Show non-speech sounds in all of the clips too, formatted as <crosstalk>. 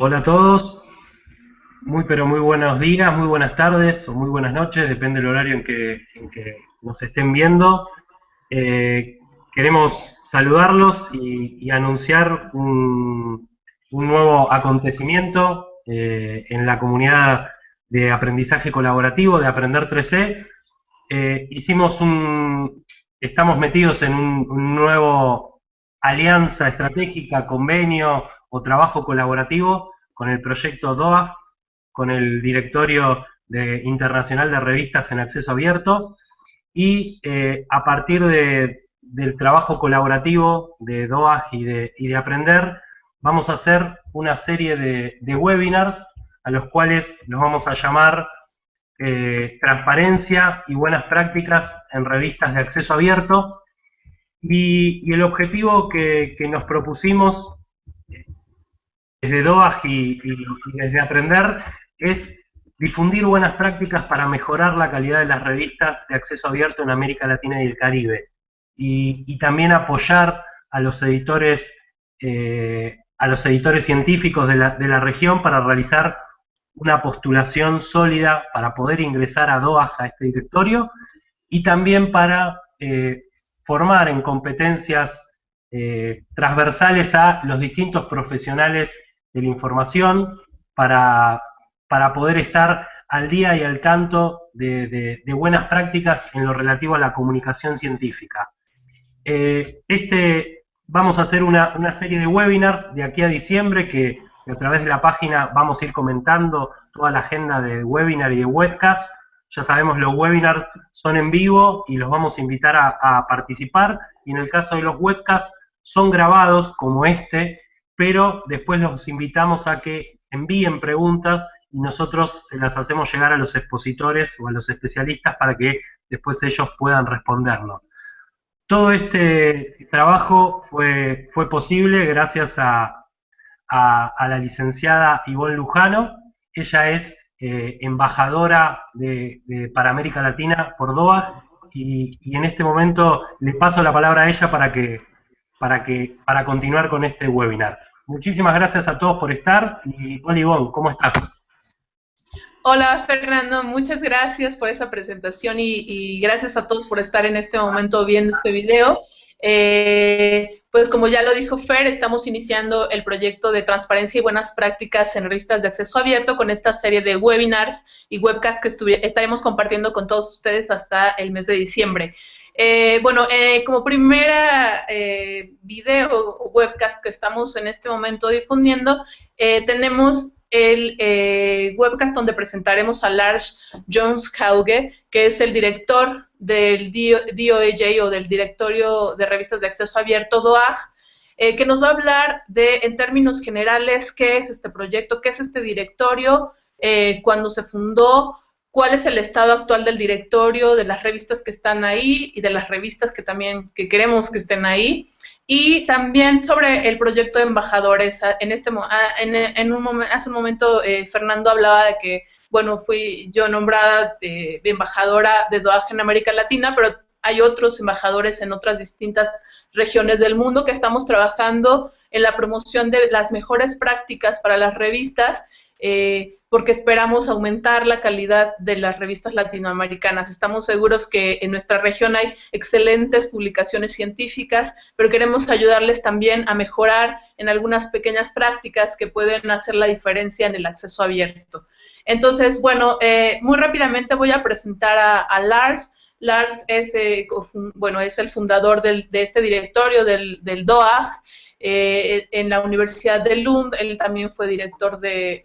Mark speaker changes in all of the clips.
Speaker 1: Hola a todos, muy pero muy buenos días, muy buenas tardes o muy buenas noches, depende del horario en que, nos estén viendo. Eh, queremos saludarlos y, anunciar un, nuevo acontecimiento eh, en la comunidad de aprendizaje colaborativo de Aprender 3C. Eh, hicimos un, estamos metidos en un nuevo alianza estratégica, convenio, o trabajo colaborativo con el proyecto DOAF, con el Directorio Internacional de Revistas en Acceso Abierto, y eh, a partir del trabajo colaborativo de DOAF y de, Aprender, vamos a hacer una serie de, webinars a los cuales los vamos a llamar eh, Transparencia y Buenas Prácticas en Revistas de Acceso Abierto, y, el objetivo que nos propusimos desde DOAG y, desde Aprender es difundir buenas prácticas para mejorar la calidad de las revistas de acceso abierto en América Latina y el Caribe. Y, también apoyar a los editores, eh, a los editores científicos de la, región para realizar una postulación sólida para poder ingresar a DOAG, a este directorio, y también para eh, formar en competencias eh, transversales a los distintos profesionales de la información para, para poder estar al día y al tanto de, buenas prácticas en lo relativo a la comunicación científica. Eh, este, vamos a hacer una, serie de webinars de aquí a diciembre que, a través de la página vamos a ir comentando toda la agenda de webinar y de webcast. Ya sabemos, los webinars son en vivo y los vamos a invitar a, a participar. Y en el caso de los webcasts, son grabados como este pero después los invitamos a que envíen preguntas y nosotros se las hacemos llegar a los expositores o a los especialistas para que después ellos puedan respondernos. Todo este trabajo fue, fue posible gracias a, la licenciada Ivonne Lujano. Ella es eh, embajadora de, para América Latina por DOAG y, y, en este momento le paso la palabra a ella para que, para que para continuar con este webinar. Muchísimas gracias a todos por estar y Olivón, ¿cómo estás?
Speaker 2: Hola Fernando, muchas gracias por esa presentación y, gracias a todos por estar en este momento viendo este video. Eh, pues como ya lo dijo Fer, estamos iniciando el proyecto de transparencia y buenas prácticas en revistas de acceso abierto con esta serie de webinars y webcasts que estaremos compartiendo con todos ustedes hasta el mes de diciembre. Eh, bueno, eh, como primera eh, video o webcast que estamos en este momento difundiendo, tenemos el webcast donde presentaremos a Lars Jones Hauge, que es el director del DOAJ o del Directorio de Revistas de Acceso Abierto, DOAG, que nos va a hablar de, en términos generales, qué es este proyecto, qué es este directorio, cuándo se fundó, cuál es el estado actual del directorio, de las revistas que están ahí y de las revistas que también que queremos que estén ahí. Y también sobre el proyecto de embajadores. En este, ah, en, un hace un momento eh, Fernando hablaba de que, bueno, fui yo nombrada de, embajadora de DOAG en América Latina, pero hay otros embajadores en otras distintas regiones del mundo que estamos trabajando en la promoción de las mejores prácticas para las revistas eh, porque esperamos aumentar la calidad de las revistas latinoamericanas. Estamos seguros que en nuestra región hay excelentes publicaciones científicas, pero queremos ayudarles también a mejorar en algunas pequeñas prácticas que pueden hacer la diferencia en el acceso abierto. Entonces, bueno, eh, muy rápidamente voy a presentar a, Lars. Lars es, eh, bueno, es el fundador de este directorio del, del DOAG. Eh, en la Universidad de Lund, él también fue director de,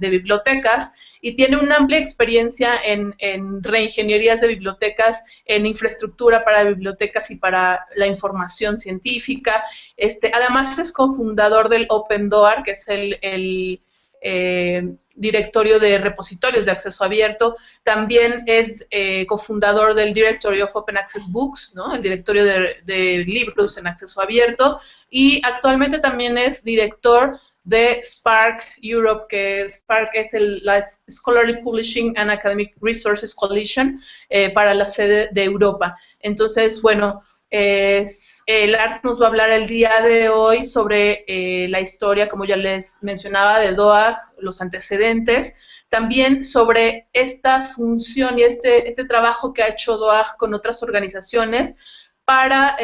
Speaker 2: bibliotecas y tiene una amplia experiencia en, reingenierías de bibliotecas, en infraestructura para bibliotecas y para la información científica. Este, además es cofundador del Open Door, que es el eh, directorio de repositorios de acceso abierto, también es eh, cofundador del Directory of Open Access Books, ¿no? el directorio de, libros en acceso abierto, y actualmente también es director de Spark Europe, que Spark es el, la Scholarly Publishing and Academic Resources Coalition eh, para la sede de Europa. Entonces, bueno, Es, Lars nos va a hablar el día de hoy sobre la historia, como ya les mencionaba, de DOAG, los antecedentes, también sobre esta función y este, este trabajo que ha hecho DOAG con otras organizaciones para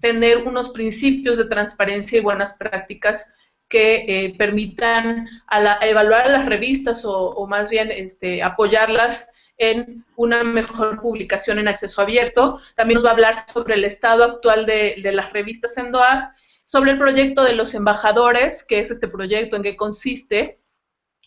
Speaker 2: tener unos principios de transparencia y buenas prácticas que eh, permitan a evaluar a las revistas o, más bien este, apoyarlas en una mejor publicación en acceso abierto. También nos va a hablar sobre el estado actual de, las revistas en DOAG, sobre el proyecto de los embajadores, que es este proyecto, en qué consiste,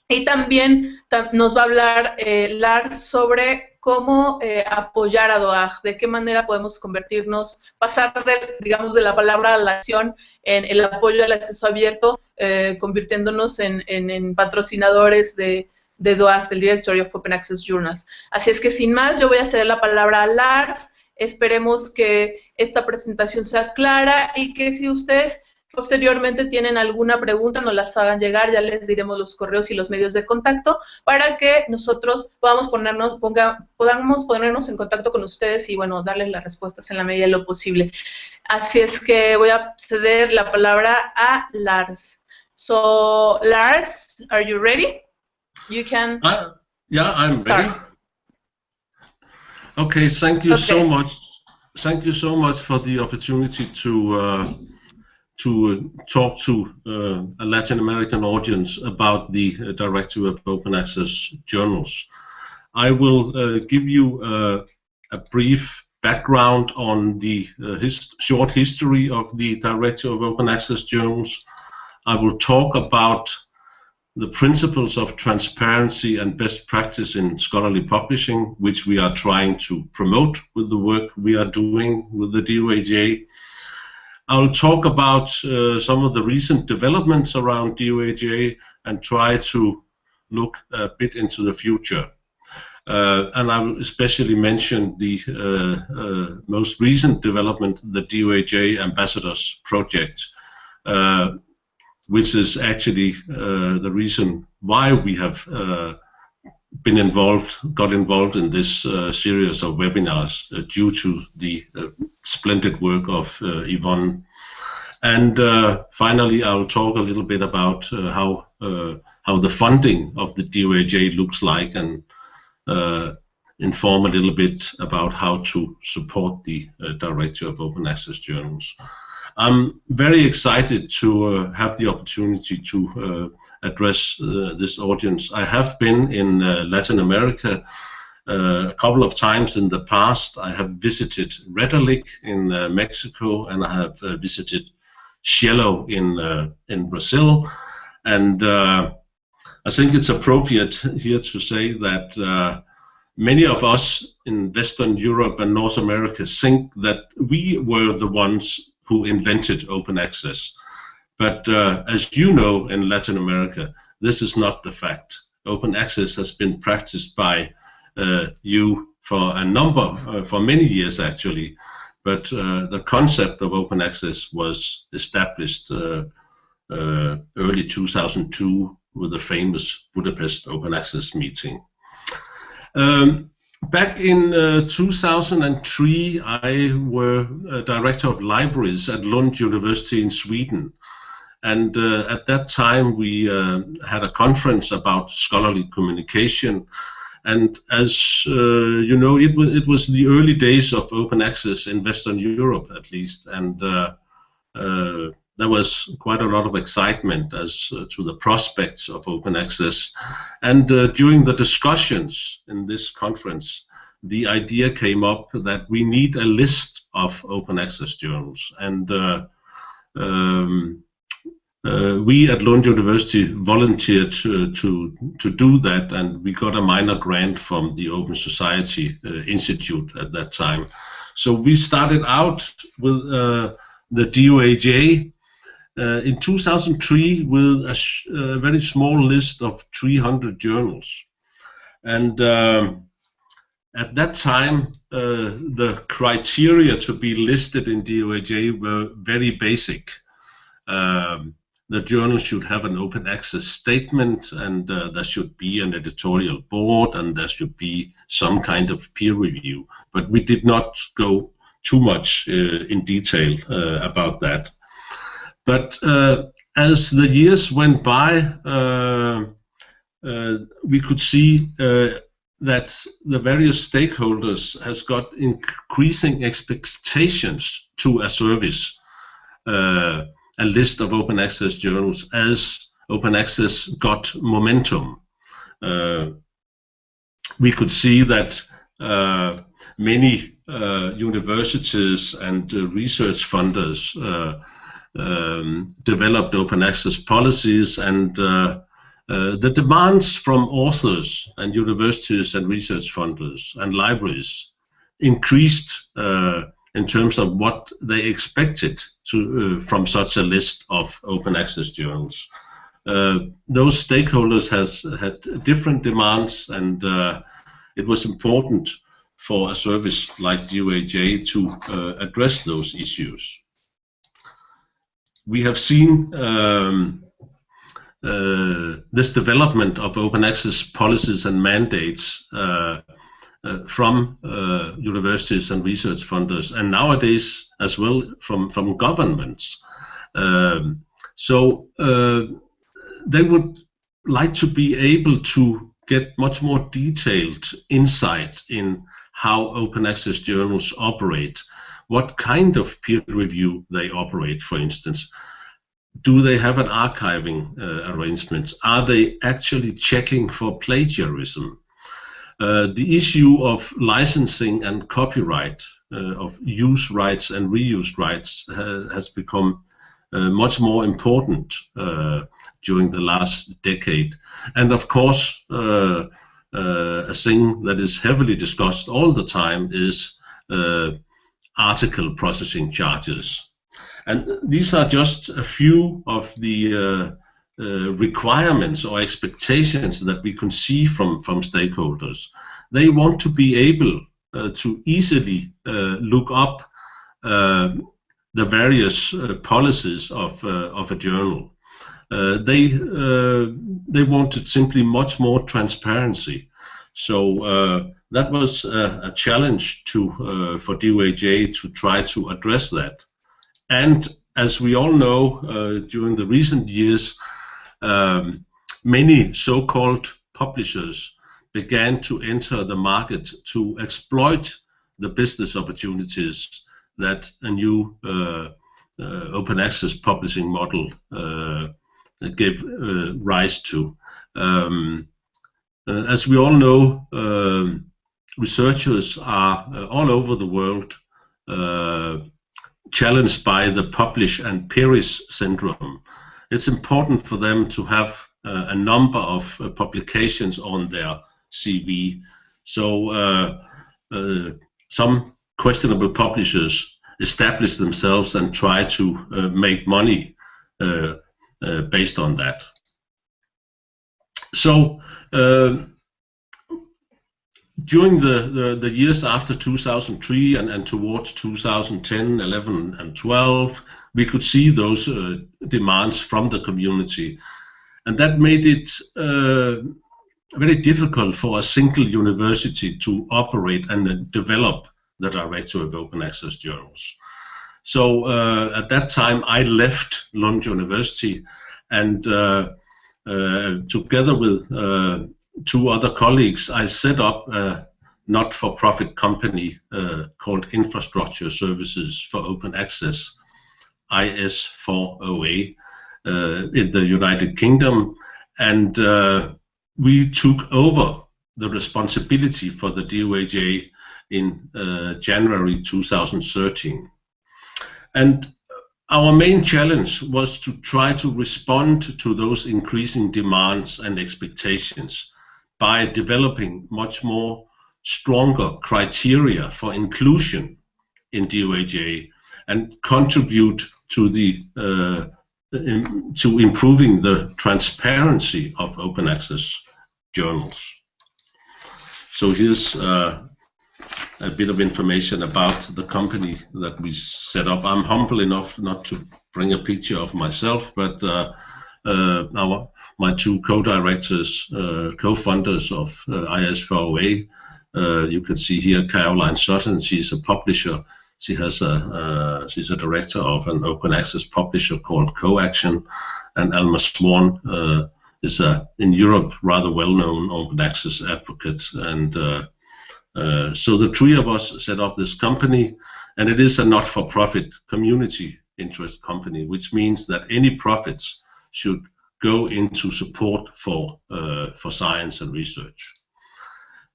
Speaker 2: y también nos va a hablar eh, Lars sobre cómo eh, apoyar a DOAG, de qué manera podemos convertirnos, pasar de, digamos, de la palabra a la acción en el apoyo al acceso abierto, eh, convirtiéndonos en, patrocinadores de, de DOAG, del Directory of Open Access Journals. Así es que sin más, yo voy a ceder la palabra a Lars. Esperemos que esta presentación sea clara y que si ustedes posteriormente tienen alguna pregunta, nos las hagan llegar, ya les diremos los correos y los medios de contacto para que nosotros podamos ponernos, ponga, podamos ponernos en contacto con ustedes y bueno, darles las respuestas en la medida de lo posible. Así es que voy a ceder la palabra a Lars. So, Lars, are you ready? You can.
Speaker 3: Uh, yeah, I'm ready. Okay, thank you so much. Thank you so much for the opportunity to uh, to uh, talk to uh, a Latin American audience about the uh, Directory of Open Access Journals. I will give you a brief background on the his short history of the Directory of Open Access Journals. I will talk about the principles of transparency and best practice in scholarly publishing, which we are trying to promote with the work we are doing with the DOAJ. I'll talk about uh, some of the recent developments around DOAJ and try to look a bit into the future. Uh, and I will especially mention the uh, uh most recent development, the DOAJ Ambassadors Project, uh, which is actually uh, the reason why we have been involved, got involved in this uh, series of webinars uh, due to the uh, splendid work of uh, Ivonne. And uh, finally, I'll talk a little bit about uh, how how the funding of the DOAJ looks like and inform a little bit about how to support the Directory of Open Access Journals. I'm very excited to uh, have the opportunity to uh, address uh, this audience. I have been in uh, Latin America uh, a couple of times in the past. I have visited Redalyc in uh, Mexico and I have visited SciELO in in Brazil, and I think it's appropriate here to say that many of us in Western Europe and North America think that we were the ones who invented open access. But uh, as you know, in Latin America, this is not the fact. Open access has been practiced by uh, you for a number, uh, for many years actually. But uh, the concept of open access was established uh, uh, early 2002 with the famous Budapest Open Access meeting. Um, Back in uh, 2003, I were director of libraries at Lund University in Sweden. And uh, at that time, we uh, had a conference about scholarly communication. And as uh, you know, it, it was the early days of open access in Western Europe, at least. And uh, uh, there was quite a lot of excitement as uh, to the prospects of open access. And uh, during the discussions in this conference, the idea came up that we need a list of open access journals. And uh, um, uh, we at Lund University volunteered to, to, to, do that, and we got a minor grant from the Open Society uh, Institute at that time. So we started out with uh, the DOAJ in 2003 with a, a, very small list of 300 journals. And um, at that time, uh, the criteria to be listed in DOAJ were very basic. Um, the journal should have an open access statement, and uh, there should be an editorial board, and there should be some kind of peer review. But we did not go too much uh, in detail uh, about that. But uh, as the years went by, uh, uh, we could see that the various stakeholders has got increasing expectations to a service, a list of open access journals as open access got momentum. Uh, we could see that uh, many uh, universities and research funders um, developed open access policies and uh, uh, the demands from authors and universities and research funders and libraries increased uh, in terms of what they expected to, from such a list of open access journals. Uh, those stakeholders has had different demands, and uh, it was important for a service like DOAJ to uh, address those issues. We have seen um, uh, this development of open access policies and mandates uh, uh, from universities and research funders, and nowadays as well from, from governments. Um, so they would like to be able to get much more detailed insight in how open access journals operate, what kind of peer review they operate, for instance. Do they have an archiving uh, arrangement? Are they actually checking for plagiarism? Uh, the issue of licensing and copyright, uh, of use rights and reuse rights, uh, has become uh, much more important uh, during the last decade. And of course, a thing that is heavily discussed all the time is article processing charges. And these are just a few of the uh, uh, requirements or expectations that we can see from, from stakeholders. They want to be able uh, to easily look up the various uh, policies of uh, of a journal. Uh, they they wanted simply much more transparency. So that was a, a challenge to for DOAJ to try to address that. And as we all know, during the recent years, um, many so-called publishers began to enter the market to exploit the business opportunities that a new uh, uh, open access publishing model uh, gave rise to. Um, as we all know, um, researchers are all over the world challenged by the publish and perish syndrome. It's important for them to have uh, a number of uh, publications on their CV. So uh, some questionable publishers establish themselves and try to uh, make money uh, uh, based on that. So during the, the, the, years after 2003 and, and towards 2010, 11, and 12, we could see those uh, demands from the community. And that made it uh, very difficult for a single university to operate and develop the director of open access journals. So uh, at that time, I left Lund University and uh, uh, together with uh, two other colleagues, I set up a not-for-profit company uh, called Infrastructure Services for Open Access, IS4OA, uh, in the United Kingdom. And we took over the responsibility for the DOAJ in uh, January 2013. And our main challenge was to try to respond to those increasing demands and expectations by developing much more stronger criteria for inclusion in DOAJ and contribute to the uh, in, to improving the transparency of open access journals. So here's uh, a bit of information about the company that we set up. I'm humble enough not to bring a picture of myself, but uh, our my two co-directors, uh, co-founders of uh, IS4OA. Uh, you can see here Caroline Sutton. She's a publisher. she has a uh, she's a director of an open access publisher called Co-Action, and Alma Swan uh, is a in Europe rather well-known open access advocate. And uh, uh, so the three of us set up this company, and it is a not-for-profit community interest company, which means that any profits should go into support for uh, for science and research.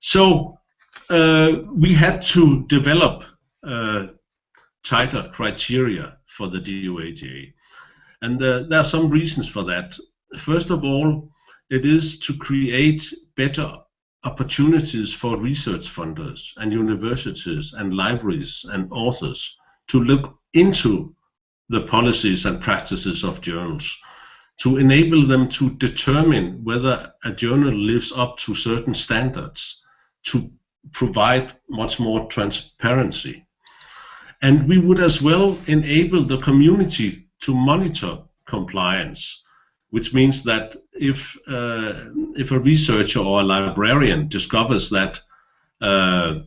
Speaker 3: So uh, we had to develop uh, tighter criteria for the DOAJ. And uh, there are some reasons for that. First of all, it is to create better opportunities for research funders and universities and libraries and authors to look into the policies and practices of journals, to enable them to determine whether a journal lives up to certain standards, to provide much more transparency. And we would as well enable the community to monitor compliance, which means that if, uh, if a researcher or a librarian discovers that uh,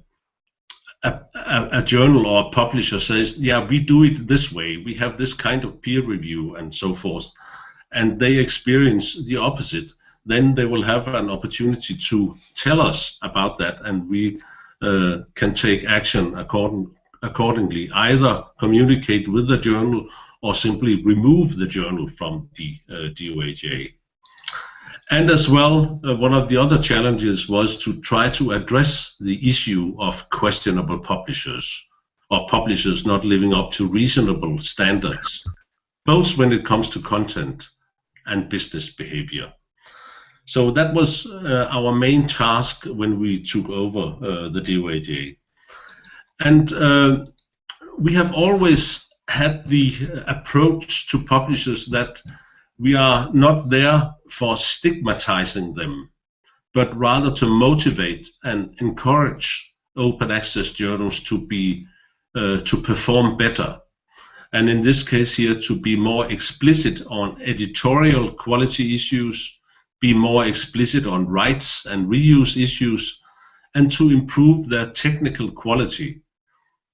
Speaker 3: a, a, a, journal or a publisher says, yeah, we do it this way, we have this kind of peer review and so forth, and they experience the opposite, then they will have an opportunity to tell us about that, and we uh, can take action according, accordingly, either communicate with the journal or simply remove the journal from the uh, DOAJ. And as well, uh, one of the other challenges was to try to address the issue of questionable publishers or publishers not living up to reasonable standards, both when it comes to content and business behavior. So that was uh, our main task when we took over uh, the DOAJ. And uh, we have always had the approach to publishers that we are not there for stigmatizing them, but rather to motivate and encourage open access journals to be uh, to perform better. And in this case here, to be more explicit on editorial quality issues, be more explicit on rights and reuse issues, and to improve their technical quality,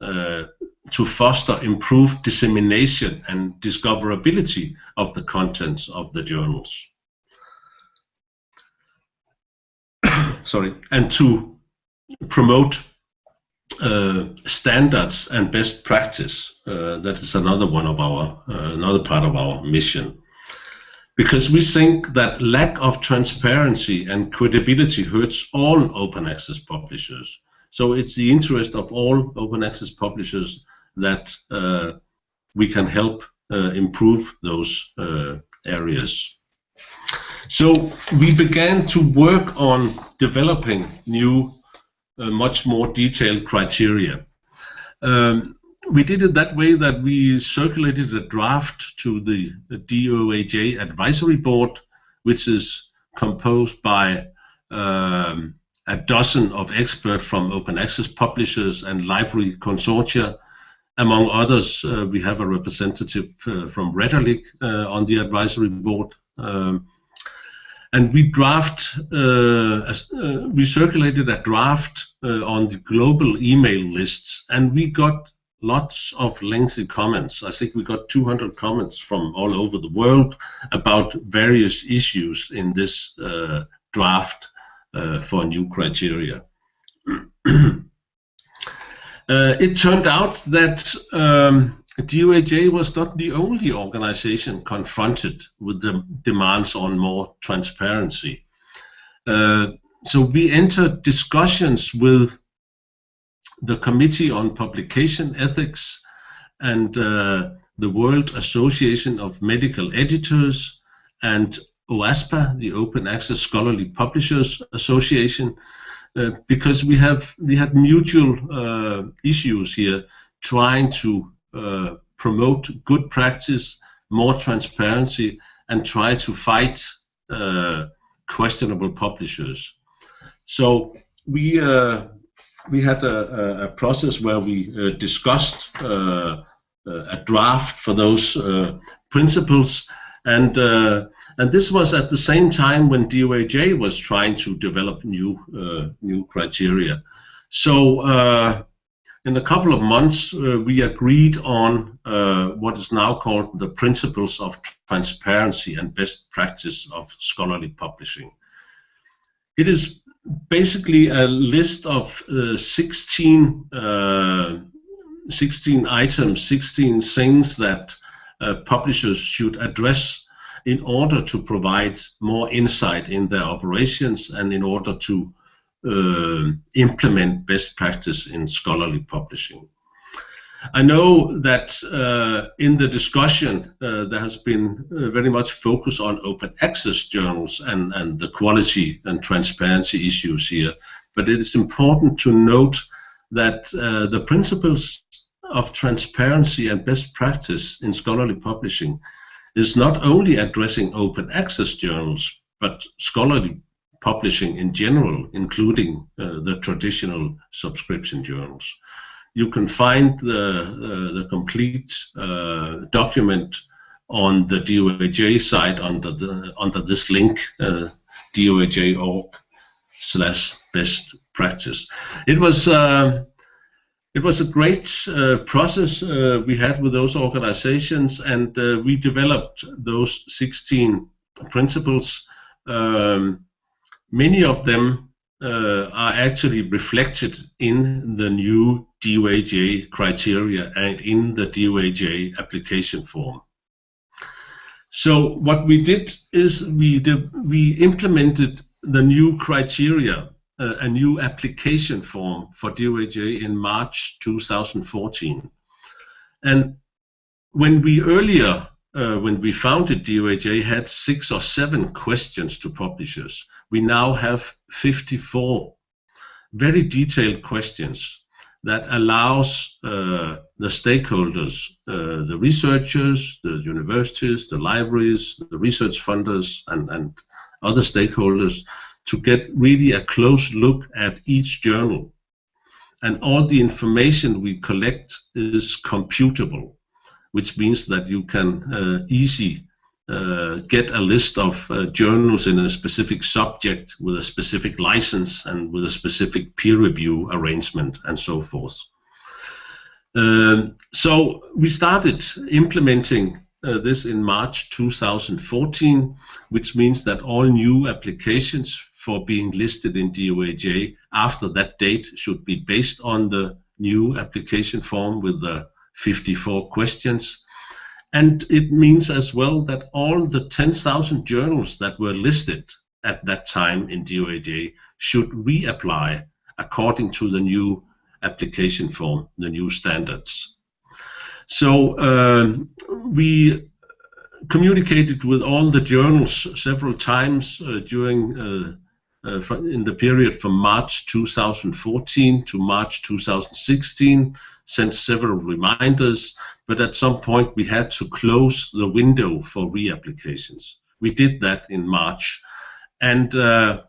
Speaker 3: uh, to foster improved dissemination and discoverability of the contents of the journals. <coughs> Sorry, and to promote uh, standards and best practice. Uh, that is another one of our, uh, another part of our mission because we think that lack of transparency and credibility hurts all open access publishers. So it's the interest of all open access publishers that uh, we can help uh, improve those areas. So we began to work on developing new, much more detailed criteria. Um, we did it that way that we circulated a draft to the, DOAJ advisory board, which is composed by um, a dozen of experts from open access publishers and library consortia. Among others, uh, we have a representative uh, from Redalyc uh, on the advisory board. Um, and we draft, uh, uh, we circulated a draft uh, on the global email lists, and we got lots of lengthy comments. I think we got 200 comments from all over the world about various issues in this uh, draft uh, for new criteria. <clears throat> uh, it turned out that um, DOAJ was not the only organization confronted with the demands on more transparency. So we entered discussions with the Committee on Publication Ethics and uh, the World Association of Medical Editors and OASPA, the Open Access Scholarly Publishers Association, uh, because we have we had mutual uh, issues here trying to uh, promote good practice, more transparency, and try to fight uh, questionable publishers. So we uh, we had a, a, process where we uh, discussed uh, uh, a draft for those principles, and and this was at the same time when DOAJ was trying to develop new new criteria. So in a couple of months, uh, we agreed on uh, what is now called the Principles of Transparency and Best Practice of Scholarly Publishing. It is basically a list of uh, 16, uh, 16 items, 16 things that uh, publishers should address in order to provide more insight in their operations and in order to uh, implement best practice in scholarly publishing. I know that uh, in the discussion uh, there has been uh, very much focus on open access journals and, and the quality and transparency issues here, but it is important to note that uh, the principles of transparency and best practice in scholarly publishing is not only addressing open access journals, but scholarly publishing in general, including uh, the traditional subscription journals. You can find the, the complete uh, document on the DOAJ site under, the, under this link, uh, doaj.org slash best practice. It was uh, it was a great uh, process uh, we had with those organizations, and uh, we developed those 16 principles um, Many of them uh, are actually reflected in the new DOAJ criteria and in the DOAJ application form. So what we did is we did, we implemented the new criteria, uh, a new application form for DOAJ in March 2014. And when we earlier uh, when we founded DOAJ, had six or seven questions to publishers. We now have 54 very detailed questions that allows uh, the stakeholders, uh, the researchers, the universities, the libraries, the research funders, and, and other stakeholders to get really a close look at each journal. And all the information we collect is computable which means that you can uh, easy uh, get a list of uh, journals in a specific subject with a specific license and with a specific peer review arrangement and so forth. Um, so we started implementing uh, this in March 2014, which means that all new applications for being listed in DOAJ after that date should be based on the new application form with the 54 questions. And it means as well that all the 10,000 journals that were listed at that time in DOAJ should reapply according to the new application form, the new standards. So uh, we communicated with all the journals several times uh, during uh, uh, in the period from March 2014 to March 2016, sent several reminders, but at some point we had to close the window for reapplications. We did that in March, and uh,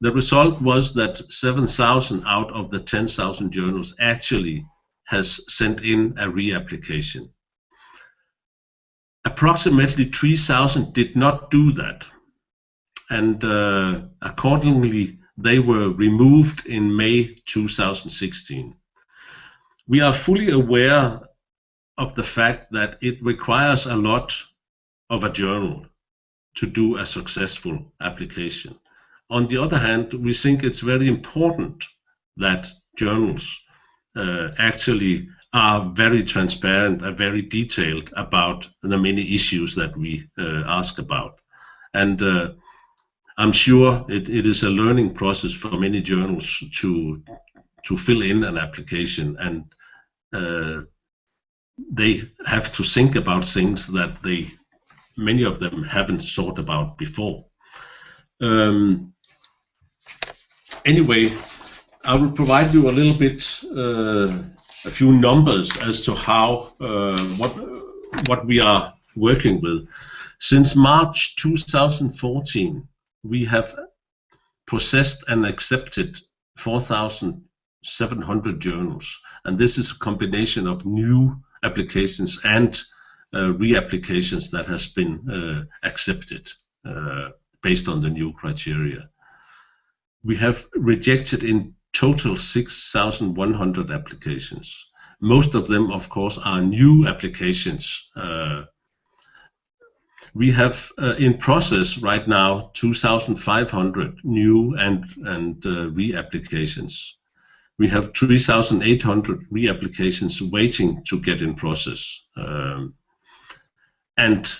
Speaker 3: the result was that 7,000 out of the 10,000 journals actually has sent in a reapplication. Approximately 3,000 did not do that and uh, accordingly they were removed in May 2016. We are fully aware of the fact that it requires a lot of a journal to do a successful application. On the other hand, we think it's very important that journals uh, actually are very transparent and very detailed about the many issues that we uh, ask about. And uh, I'm sure it, it is a learning process for many journals to to fill in an application and uh, they have to think about things that they many of them haven't thought about before. Um, anyway, I will provide you a little bit uh, a few numbers as to how uh, what what we are working with. Since March 2014, we have processed and accepted 4,700 journals, and this is a combination of new applications and uh, reapplications that has been uh, accepted uh, based on the new criteria. We have rejected in total 6,100 applications. Most of them, of course, are new applications. Uh, we have uh, in process right now 2,500 new and, and uh, re-applications. We have 3,800 re-applications waiting to get in process. Um, and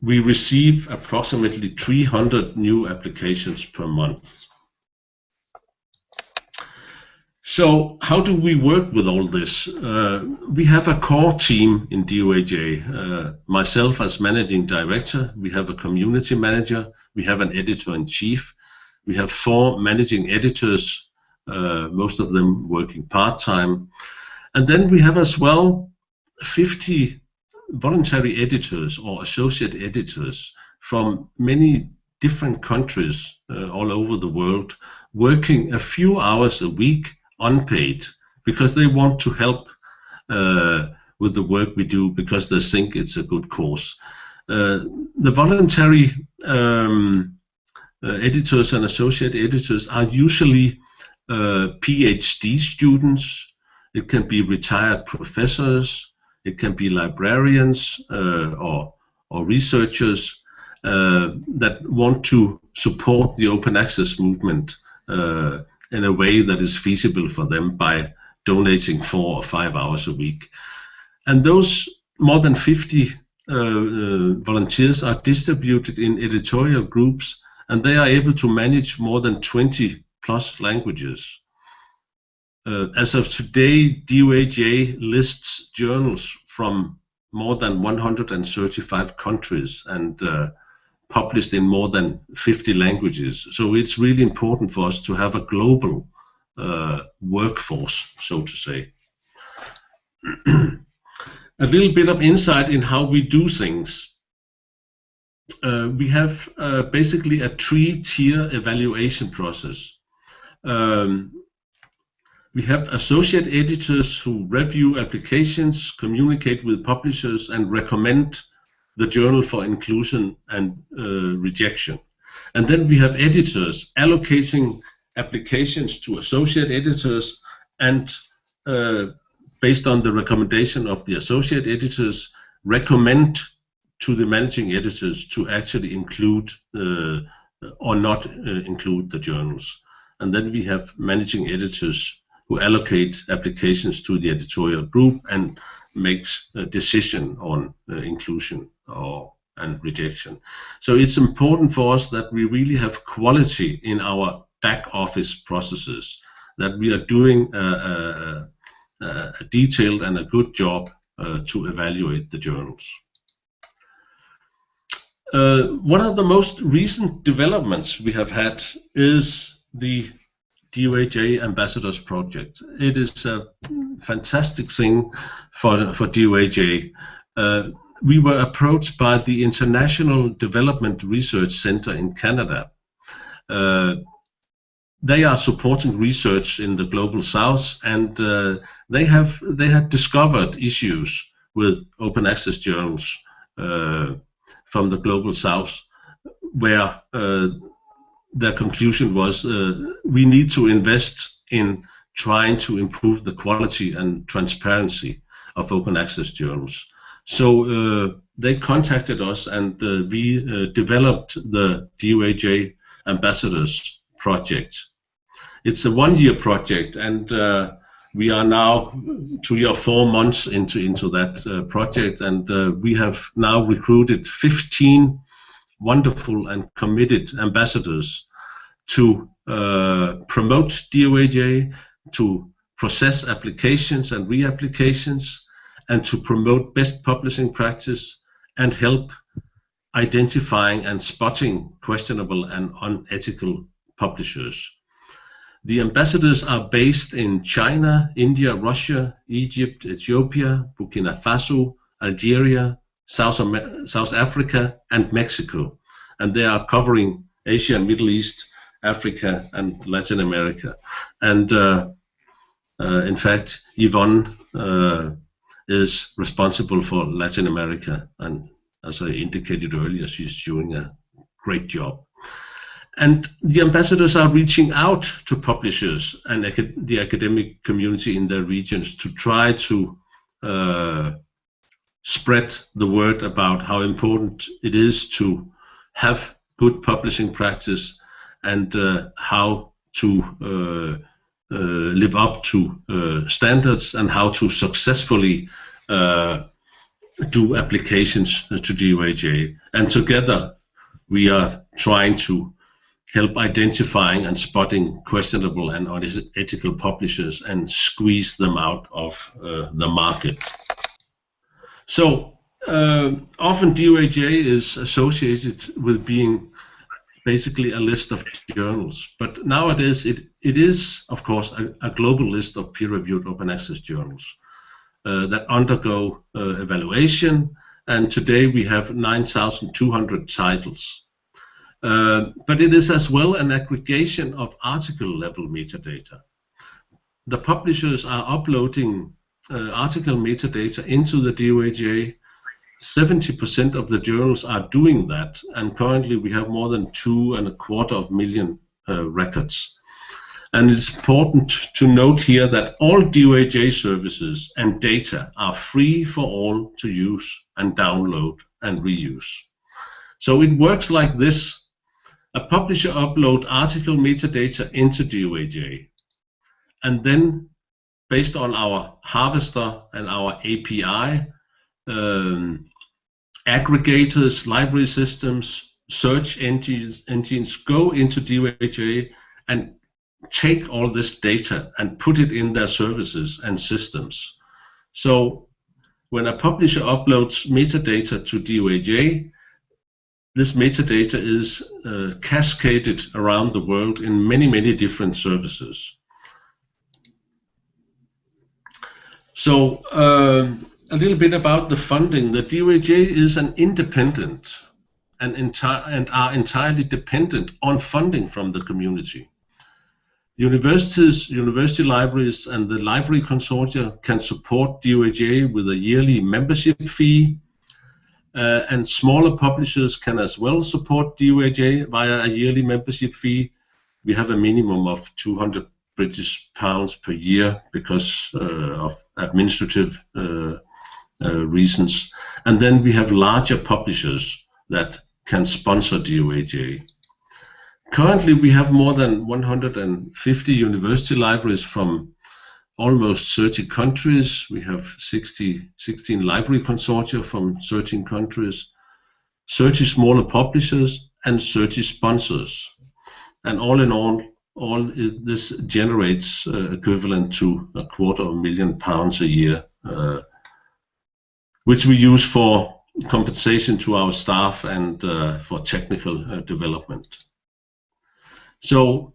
Speaker 3: we receive approximately 300 new applications per month. So how do we work with all this? Uh, we have a core team in DOAJ. Uh, myself as managing director, we have a community manager, we have an editor-in-chief, we have four managing editors, most of them working part-time. And then we have as well 50 voluntary editors or associate editors from many different countries uh, all over the world working a few hours a week unpaid because they want to help uh, with the work we do because they think it's a good cause. Uh, the voluntary um, uh, editors and associate editors are usually uh, PhD students. It can be retired professors. It can be librarians uh, or or researchers uh, that want to support the open access movement in a way that is feasible for them by donating four or five hours a week. And those more than 50 uh, uh, volunteers are distributed in editorial groups and they are able to manage more than 20 plus languages. Uh, as of today, DOAJ lists journals from more than 135 countries and uh, published in more than 50 languages. So it's really important for us to have a global uh, workforce, so to say. <clears throat> a little bit of insight in how we do things. Uh, we have uh, basically a three-tier evaluation process. Um, we have associate editors who review applications, communicate with publishers, and recommend the journal for inclusion and uh, rejection. And then we have editors allocating applications to associate editors and uh, based on the recommendation of the associate editors recommend to the managing editors to actually include uh, or not uh, include the journals. And then we have managing editors who allocate applications to the editorial group and makes a decision on uh, inclusion or and rejection. So it's important for us that we really have quality in our back office processes, that we are doing a, a, a detailed and a good job uh, to evaluate the journals. Uh, one of the most recent developments we have had is the DOAJ Ambassadors Project. It is a fantastic thing for, for DOAJ. Uh, we were approached by the International Development Research Center in Canada. Uh, they are supporting research in the global south, and uh, they have they had discovered issues with open access journals uh, from the global south, where uh, their conclusion was uh, we need to invest in trying to improve the quality and transparency of open access journals. So uh, they contacted us and uh, we uh, developed the DOAJ Ambassadors project. It's a one-year project and uh, we are now three or four months into, into that uh, project and we have now recruited 15 wonderful and committed ambassadors to uh, promote DOAJ, to process applications and reapplications, and to promote best publishing practice and help identifying and spotting questionable and unethical publishers. The ambassadors are based in China, India, Russia, Egypt, Ethiopia, Burkina Faso, Algeria, South, South Africa, and Mexico. And they are covering Asia and Middle East, Africa, and Latin America. And uh, uh, in fact, Ivonne uh, is responsible for Latin America, and as I indicated earlier, she's doing a great job. and the ambassadors are reaching out to publishers and acad the academic community in their regions to try to uh, spread the word about how important it is to have good publishing practice and uh, how to uh, uh live up to uh, standards and how to successfully uh, do applications to DOAJ. And together we are trying to help identifying and spotting questionable and unethical publishers and squeeze them out of uh, the market. So uh, often DOAJ is associated with being basically a list of journals, but nowadays it, it is, of course, a, a global list of peer-reviewed open access journals uh, that undergo uh, evaluation, and today we have 9,200 titles. Uh, but it is as well an aggregation of article level metadata. The publishers are uploading uh, article metadata into the DOAJ. 70% of the journals are doing that, and currently we have more than two and a quarter of million uh, records. And it's important to note here that all DOAJ services and data are free for all to use and download and reuse. So it works like this a publisher upload article metadata into DOAJ. And then, based on our harvester and our API, um, aggregators, library systems, search engines, engines go into DOAJ and take all this data and put it in their services and systems. So when a publisher uploads metadata to DOAJ, this metadata is uh, cascaded around the world in many, many different services. So uh, a little bit about the funding. The DOAJ is an independent and, and are entirely dependent on funding from the community. Universities, university libraries, and the library consortia can support DOAJ with a yearly membership fee uh, and smaller publishers can as well support DOAJ via a yearly membership fee. We have a minimum of 200 British pounds per year because uh, of administrative uh, uh, reasons. And then we have larger publishers that can sponsor DOAJ. Currently, we have more than 150 university libraries from almost 30 countries. We have 60, 16 library consortia from 13 countries, 30 smaller publishers, and 30 sponsors. And all in all, all is, this generates uh, equivalent to a quarter of a million pounds a year, uh, which we use for compensation to our staff and uh, for technical uh, development. So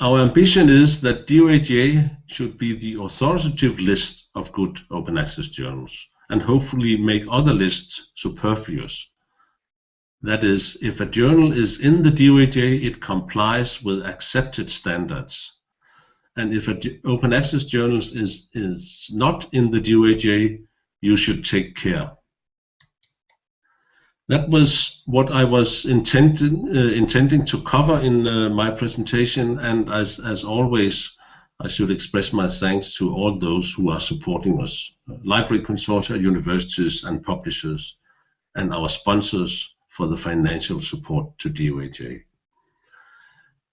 Speaker 3: our ambition is that DOAJ should be the authoritative list of good open access journals and hopefully make other lists superfluous. That is, if a journal is in the DOAJ, it complies with accepted standards. And if an open access journal is, is not in the DOAJ, you should take care that was what I was intended, uh, intending to cover in uh, my presentation. And as, as always, I should express my thanks to all those who are supporting us, library consortia, universities and publishers, and our sponsors for the financial support to DOAJ.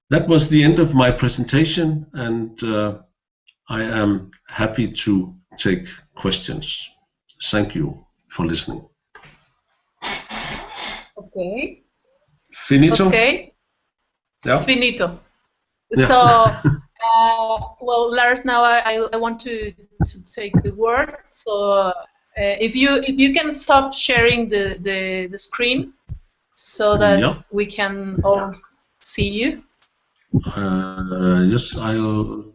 Speaker 3: That was the end of my presentation, and uh, I am happy to take questions. Thank you for listening.
Speaker 2: Okay.
Speaker 3: Finito?
Speaker 2: Okay.
Speaker 3: Yeah.
Speaker 2: Finito. Yeah. So, <laughs> uh, well, Lars, now I, I want to, to take the word. So, uh, if you if you can stop sharing the, the, the screen so that yeah. we can all see you.
Speaker 3: Uh, yes, I'll.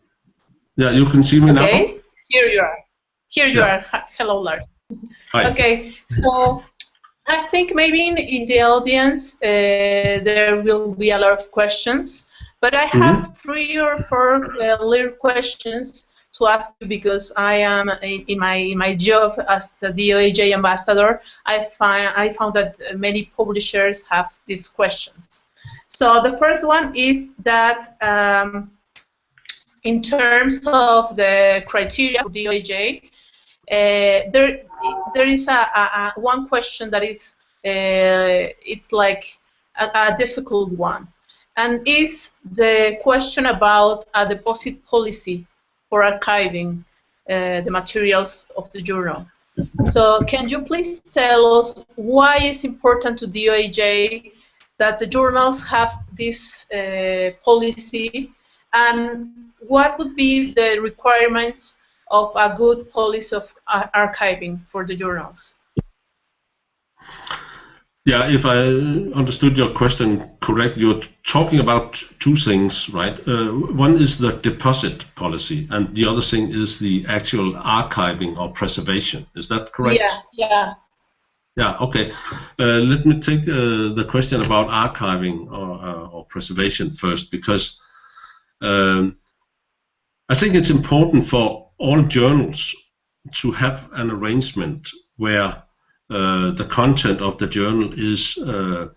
Speaker 3: Yeah, you can see me
Speaker 2: okay.
Speaker 3: now.
Speaker 2: Okay, here you are. Here you yeah. are. Hello, Lars.
Speaker 3: Hi.
Speaker 2: Okay, so I think maybe in, in the audience uh, there will be a lot of questions, but I have mm -hmm. three or four uh, little questions to ask you because I am in, in, my in my job as a DOAJ ambassador. I find I found that many publishers have these questions. So the first one is that um, in terms of the criteria for DOAJ, uh, there there is a, a, a, one question that is uh, it's like a, a, difficult one, and is the question about a deposit policy for archiving uh, the materials of the journal. So can you please tell us why it's important to DOAJ that the journals have this uh, policy and what would be the requirements of a good policy of archiving for the journals?
Speaker 3: Yeah, if I understood your question correct, you're talking about two things, right? Uh, one is the deposit policy, and the other thing is the actual archiving or preservation. Is that correct?
Speaker 2: Yeah, yeah.
Speaker 3: Yeah, okay. Uh, let me take uh, the question about archiving or, uh, or preservation first, because um, I think it's important for all journals to have an arrangement where the content of the journal is uh,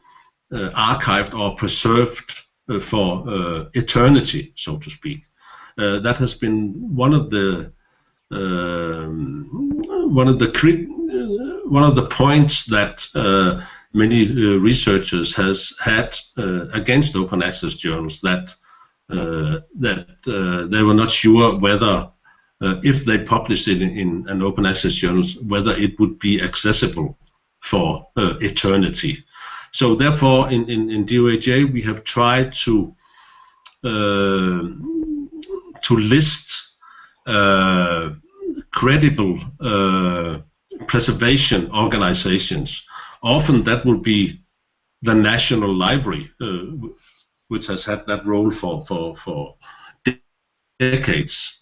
Speaker 3: uh, archived or preserved for eternity, so to speak. that has been one of the um, one of the one of the points that uh, many uh, researchers has had uh, against open access journals that that they were not sure whether uh, if they publish it in, in, an open access journal, whether it would be accessible for uh, eternity. So therefore, in, in, in DOAJ, we have tried to uh, to list uh, credible uh, preservation organizations. Often that will be the National Library, uh, which has had that role for, for, for decades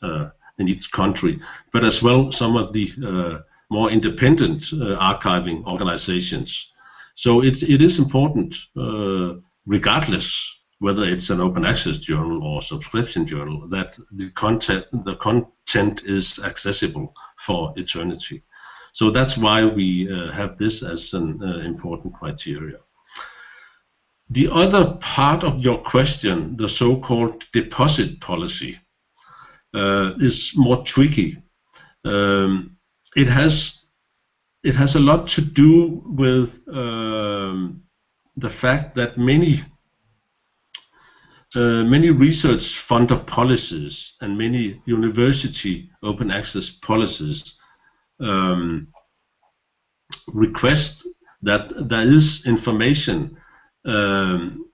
Speaker 3: in each country, but as well some of the uh, more independent uh, archiving organizations. So it's, it is important, uh, regardless whether it's an open access journal or subscription journal, that the content, the content is accessible for eternity. So that's why we uh, have this as an uh, important criteria. The other part of your question, the so-called deposit policy, is more tricky. Um, it has it has a lot to do with um, the fact that many uh, many research funder policies and many university open access policies um, request that there is information um,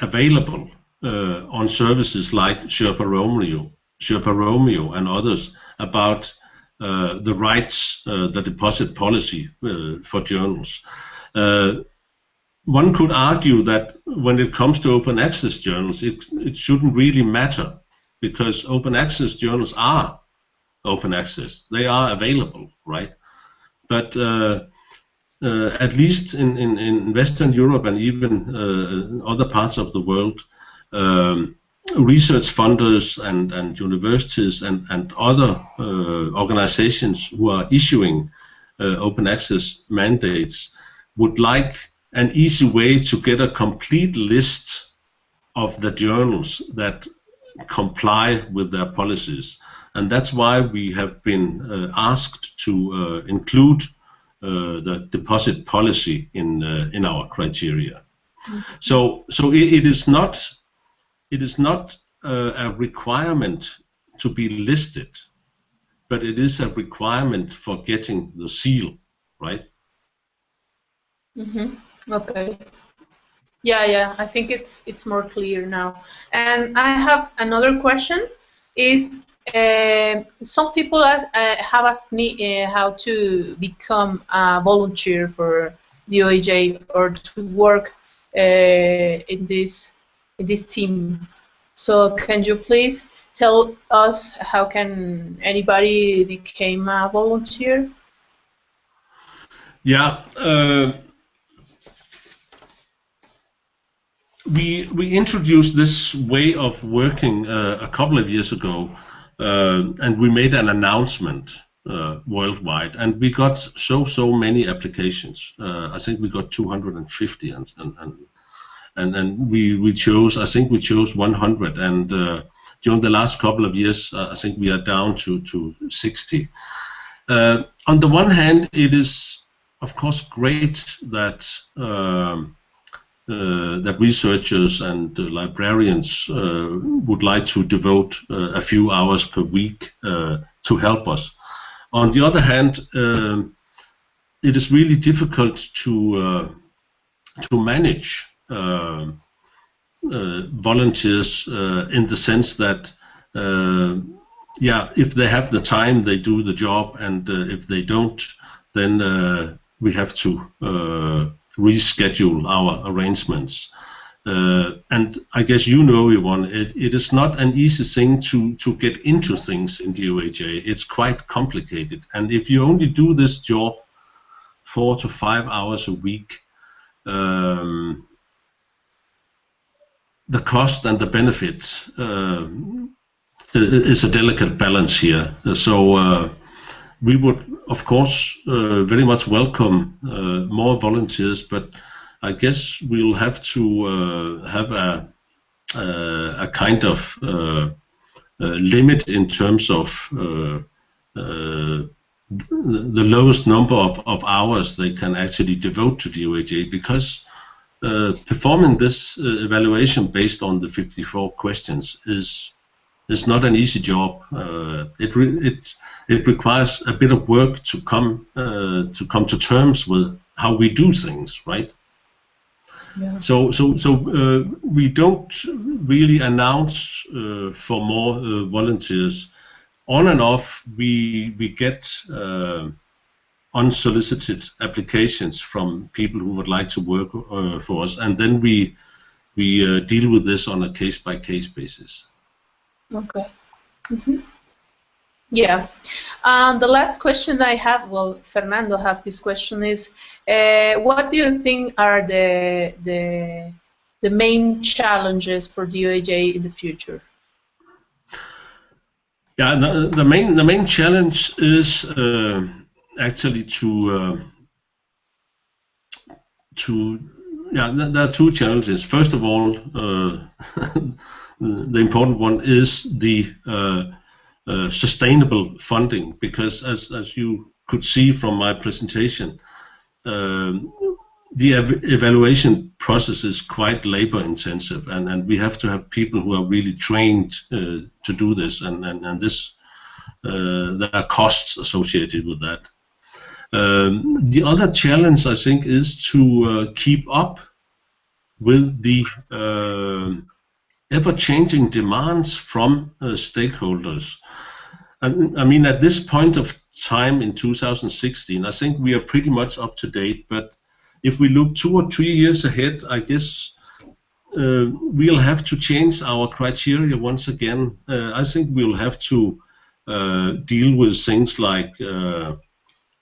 Speaker 3: available uh, on services like Sherpa Romeo Sherpa Romeo and others about uh, the rights, uh, the deposit policy uh, for journals. Uh, one could argue that when it comes to open access journals, it, it shouldn't really matter because open access journals are open access. They are available, right? But uh, uh, at least in, in, in, Western Europe and even other parts of the world, um, research funders and, and universities and, and other uh, organizations who are issuing uh, open access mandates would like an easy way to get a complete list of the journals that comply with their policies. And that's why we have been uh, asked to uh, include uh, the deposit policy in, uh, in our criteria. Mm -hmm. So, so it, it is not it is not uh, a requirement to be listed, but it is a requirement for getting the seal, right?
Speaker 2: Mm-hmm. Okay. Yeah, yeah. I think it's it's more clear now. And I have another question. Is uh, some people uh, have asked me uh, how to become a volunteer for the DOAJ or to work uh, in this this team. So can you please tell us how can anybody become a volunteer?
Speaker 3: Yeah. Uh, we we introduced this way of working uh, a couple of years ago, uh, and we made an announcement uh, worldwide, and we got so so many applications. Uh, I think we got 250, and, and, and and and we we chose I think we chose 100 and uh, during the last couple of years uh, I think we are down to to 60. Uh, on the one hand, it is of course great that um, uh, that researchers and uh, librarians uh, would like to devote a few hours per week to help us. On the other hand, um, it is really difficult to to manage uh, uh, volunteers uh, in the sense that yeah, if they have the time, they do the job, and if they don't, then we have to reschedule our arrangements. Uh, and I guess you know, Ivonne, it, it is not an easy thing to, to get into things in DOAJ. It's quite complicated. And if you only do this job four to five hours a week, um, the cost and the benefits uh, is a delicate balance here. So uh, we would, of course, uh, very much welcome uh, more volunteers, but I guess we'll have to uh, have a, a kind of limit in terms of the lowest number of, of hours they can actually devote to DOAJ because uh, performing this uh, evaluation based on the 54 questions is is not an easy job. Uh, it it it requires a bit of work to come uh, to come to terms with how we do things, right? Yeah. So so so uh, we don't really announce uh, for more uh, volunteers. On and off, we we get uh, unsolicited applications from people who would like to work for us, and then we we deal with this on a case by case basis.
Speaker 2: Okay. Mm -hmm. Yeah. Um, the last question I have, well, Fernando have this question is, uh, what do you think are the the the main challenges for DOAJ in the future?
Speaker 3: Yeah, the, the main the main challenge is uh, actually to uh, to yeah, there are two challenges. First of all, uh, <laughs> the important one is the uh, uh, sustainable funding, because as, as you could see from my presentation, um, the ev evaluation process is quite labor intensive, and, and we have to have people who are really trained uh, to do this, and, and, and this uh, there are costs associated with that. Um, the other challenge, I think, is to uh, keep up with the uh, ever-changing demands from uh, stakeholders. And, I mean, at this point of time in 2016, I think we are pretty much up to date. But if we look two or three years ahead, I guess uh, we'll have to change our criteria once again. Uh, I think we'll have to uh, deal with things like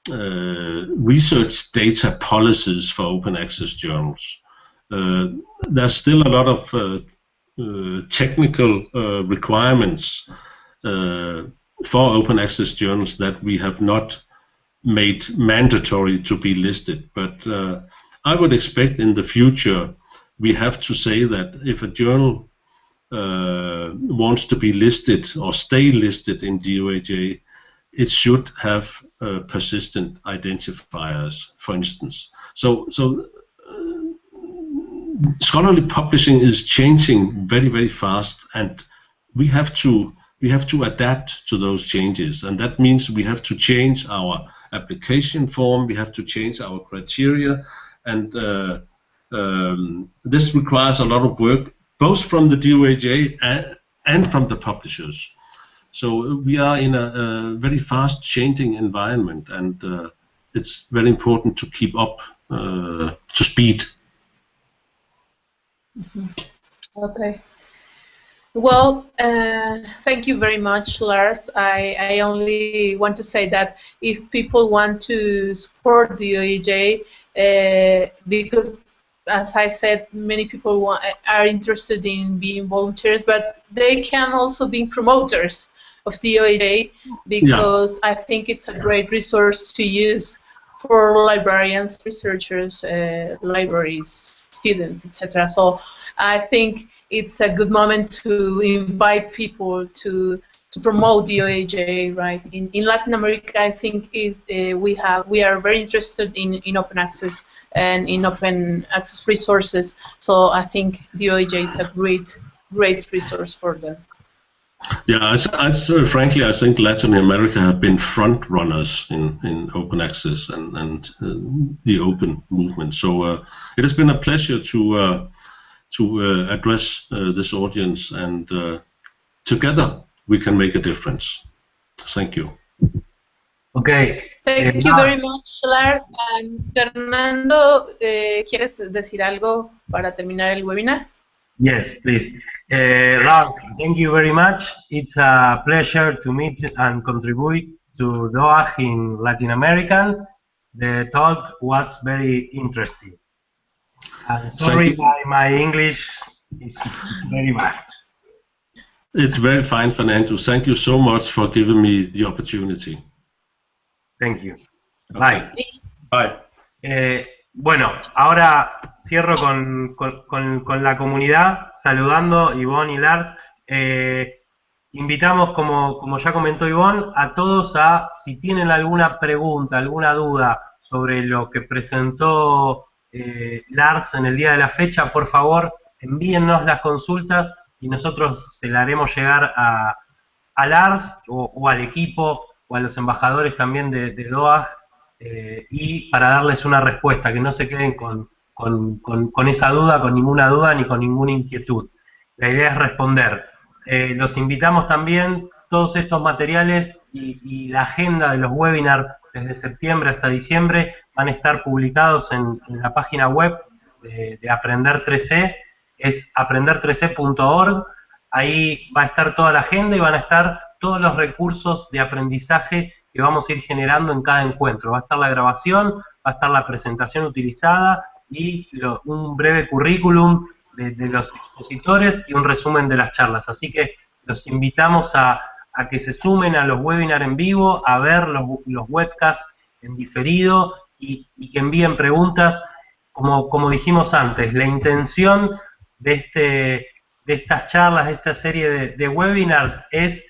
Speaker 3: uh, uh, research data policies for open access journals. Uh, there's still a lot of uh, technical uh, requirements uh, for open access journals that we have not made mandatory to be listed. But I would expect in the future we have to say that if a journal uh, wants to be listed or stay listed in DOAJ, it should have uh, persistent identifiers, for instance. So, so scholarly publishing is changing very very fast and we have to we have to adapt to those changes and that means we have to change our application form we have to change our criteria and uh, um, this requires a lot of work both from the DOAJ and, and from the publishers so we are in a, a very fast changing environment and uh, it's very important to keep up uh, to speed
Speaker 2: Mm-hmm. Okay. Well, uh, thank you very much, Lars. I, I only want to say that if people want to support the DOAJ, uh, because as I said, many people want, are interested in being volunteers, but they can also be promoters of DOAJ because yeah. I think it's a great resource to use for librarians, researchers, uh, libraries, students, etc. So I think it's a good moment to invite people to to promote DOAJ, right? In, in Latin America, I think it, uh, we have we are very interested in, in open access and in open access resources. So I think DOAJ is a great great resource for them.
Speaker 3: Yeah, I, I, frankly, I think Latin America have been front runners in, in open access and, and uh, the open movement. So uh, it has been a pleasure to uh, to uh, address uh, this audience, and uh, together we can make a difference. Thank you.
Speaker 1: Okay.
Speaker 2: Thank you very much, Lars. And Fernando, eh, ¿quieres decir algo para terminar el webinar?
Speaker 1: Yes, please. Uh, Ralph, thank you very much. It's a pleasure to meet and contribute to DOAJ in Latin American. The talk was very interesting. I'm sorry, my, my English is very bad.
Speaker 3: It's very fine, Fernando. Thank you so much for giving me the opportunity.
Speaker 1: Thank you. Bye.
Speaker 3: Bye.
Speaker 1: Eh, bueno, ahora cierro con, con, con, la comunidad, saludando Ivonne y Lars. Eh, invitamos, como, como ya comentó Ivonne, a todos a, si tienen alguna pregunta, alguna duda sobre lo que presentó eh, Lars en el día de la fecha, por favor, envíennos las consultas y nosotros se la haremos llegar a, a Lars o, al equipo o a los embajadores también de, de DOAG eh, y para darles una respuesta, que no se queden con, con, esa duda, con ninguna duda ni con ninguna inquietud. La idea es responder. Eh, los invitamos también, todos estos materiales y, la agenda de los webinars desde septiembre hasta diciembre van a estar publicados en, la página web de, Aprender 3C, es aprender3c.org. Ahí va a estar toda la agenda y van a estar todos los recursos de aprendizaje que vamos a ir generando en cada encuentro. Va a estar la grabación, va a estar la presentación utilizada y un breve currículum de, los expositores y un resumen de las charlas. Así que los invitamos a, que se sumen a los webinars en vivo, a ver los, los webcasts en diferido y, que envíen preguntas. Como, como dijimos antes, la intención de, este, de estas charlas, de esta serie de, de webinars es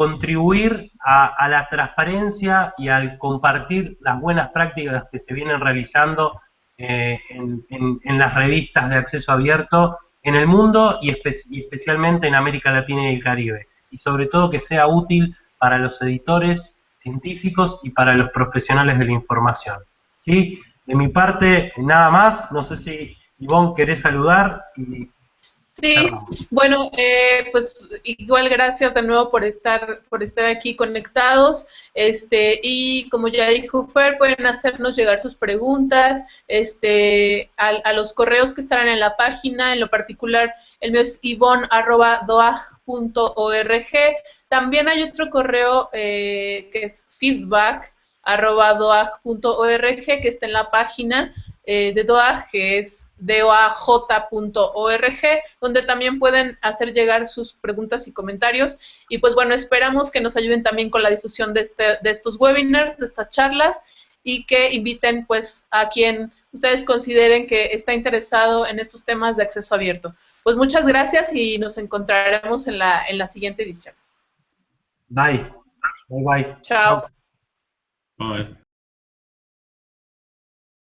Speaker 1: contribuir a, la transparencia y al compartir las buenas prácticas que se vienen realizando eh, en, las revistas de acceso abierto en el mundo y, especialmente en América Latina y el Caribe. Y sobre todo que sea útil para los editores científicos y para los profesionales de la información. ¿Sí? De mi parte, nada más. No sé si Ivonne querés saludar y
Speaker 2: Sí, bueno, eh, pues igual gracias de nuevo por estar por estar aquí conectados. Este y como ya dijo Fer, pueden hacernos llegar sus preguntas, este, a, los correos que estarán en la página. En lo particular, el mío es ivon@doag.org. También hay otro correo eh, que es feedback@doag.org que está en la página eh, de Doag, que es doaj.org, donde también pueden hacer llegar sus preguntas y comentarios. Y pues bueno, esperamos que nos ayuden también con la difusión de, este, de estos webinars, de estas charlas, y que inviten pues a quien ustedes consideren que está interesado en estos temas de acceso abierto. Pues muchas gracias y nos encontraremos en la, en la siguiente edición.
Speaker 1: Bye. Bye bye.
Speaker 2: Chao.
Speaker 3: Bye.